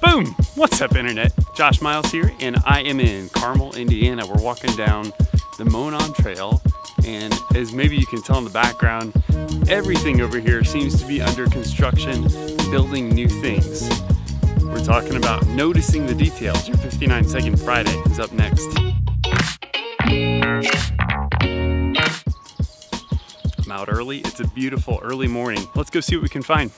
Boom! What's up, Internet? Josh Miles here, and I am in Carmel, Indiana. We're walking down the Monon Trail, and as maybe you can tell in the background, everything over here seems to be under construction, building new things. We're talking about noticing the details. Your 59 Second Friday is up next. I'm out early. It's a beautiful early morning. Let's go see what we can find.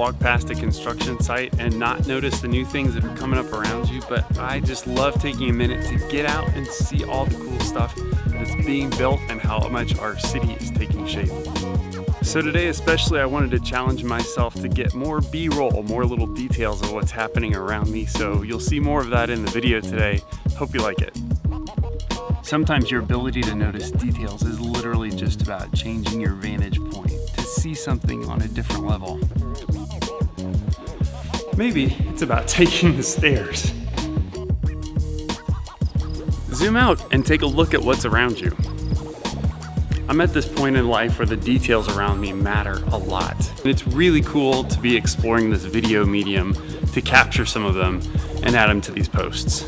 Walk past a construction site and not notice the new things that are coming up around you, but I just love taking a minute to get out and see all the cool stuff that's being built and how much our city is taking shape. So today especially I wanted to challenge myself to get more b-roll, more little details of what's happening around me. So you'll see more of that in the video today. Hope you like it. Sometimes your ability to notice details is literally just about changing your vantage point to see something on a different level. Maybe it's about taking the stairs. Zoom out and take a look at what's around you. I'm at this point in life where the details around me matter a lot. And it's really cool to be exploring this video medium to capture some of them and add them to these posts.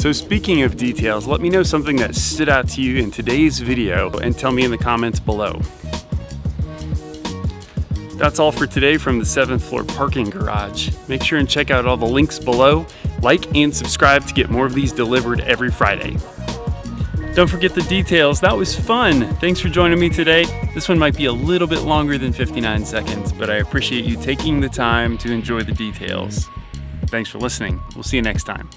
So speaking of details, let me know something that stood out to you in today's video and tell me in the comments below. That's all for today from the 7th floor parking garage. Make sure and check out all the links below, like and subscribe to get more of these delivered every Friday. Don't forget the details, that was fun. Thanks for joining me today. This one might be a little bit longer than 59 seconds, but I appreciate you taking the time to enjoy the details. Thanks for listening. We'll see you next time.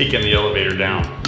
Taking the elevator down.